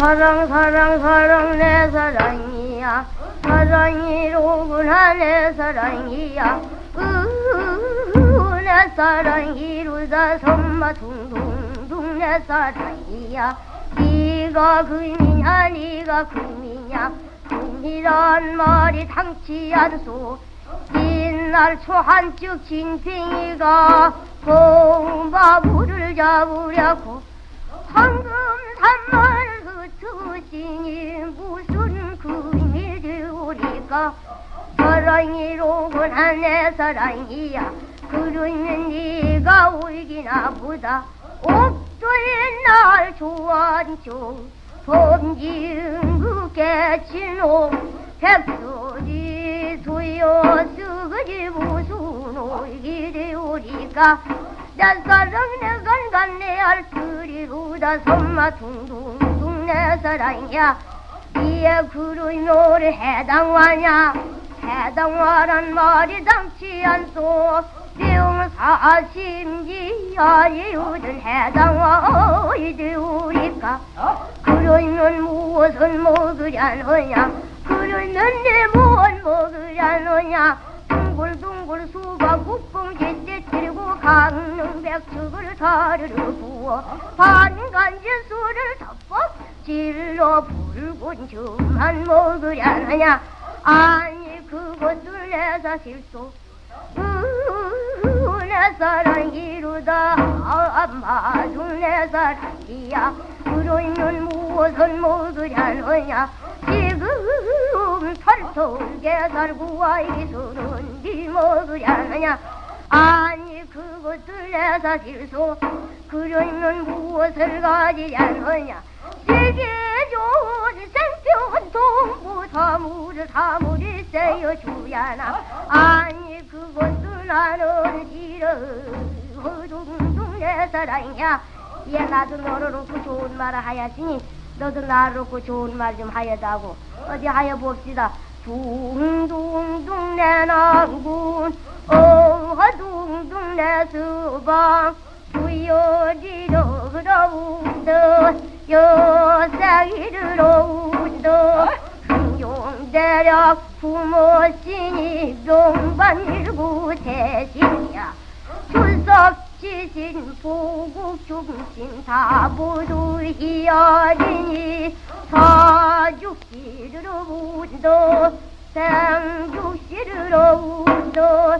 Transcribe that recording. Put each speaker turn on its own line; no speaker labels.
사랑 사랑 사랑 내 사랑이야. 사랑이로구나 내 사랑이야. 으내 사랑이로다 손마 둥둥둥 내 사랑이야. 네가 금이냐 네가 금이냐. 금이란 말이 당치 않소. 옛날 초한즉 진팽이가 공바부를 잡으려고 황금 산만 을 흩으시니 무슨 금이 되오리까 사랑이로구나 내 사랑이야. 그러면 네가 울기나 보다. 옥도의 날 좋아한죠. 범지은 그 깨치놈 백소리 두여 쓰그지 무슨 오기 되오리까 내 사랑 내 간간 내 알뜰이로다. 손마 둥둥둥 내 사랑이야. 이에 그러면 해당하냐? 해당화란 말이 당치 않소. 병사심지야 요든 해당화 이되오리까 그러면 무엇을 먹으려느냐? 그러면 내뭘 먹으려느냐? 둥글둥글 수박 국뽕 제때 들고 강릉 백숙을 사르르 부어. 반간지 술을 덮어 질러 붉은 주만 먹으려느냐 아니 그것을 내사 실소 내 사랑 이루다. 마중 내 사랑이야. 그러면 무엇을 먹으려느냐. 지금 털털게 살고 와 이술은 니 먹으려느냐. 아니 그것을 내사 실소 그러면 무엇을 가지려느냐 세계 좋은 생편 동부 사물을 사물이 세여 주야나. 아니 그것도 나는 싫어 허둥둥 내 사랑이야 얘 나도 너를 놓고 좋은 말을 하야지니 너도 나를 놓고 좋은 말 좀 하여다고. 어디 하여 봅시다. 둥둥둥 내 남군 어둥둥 내 수방 부여지러 그러운다 여사기를 오운다 흥룡대략 부모신이 동반일구 대신이야. 출석지신 보국중심 사부두이어리니 사죽시르러 운다 생죽시르러 운다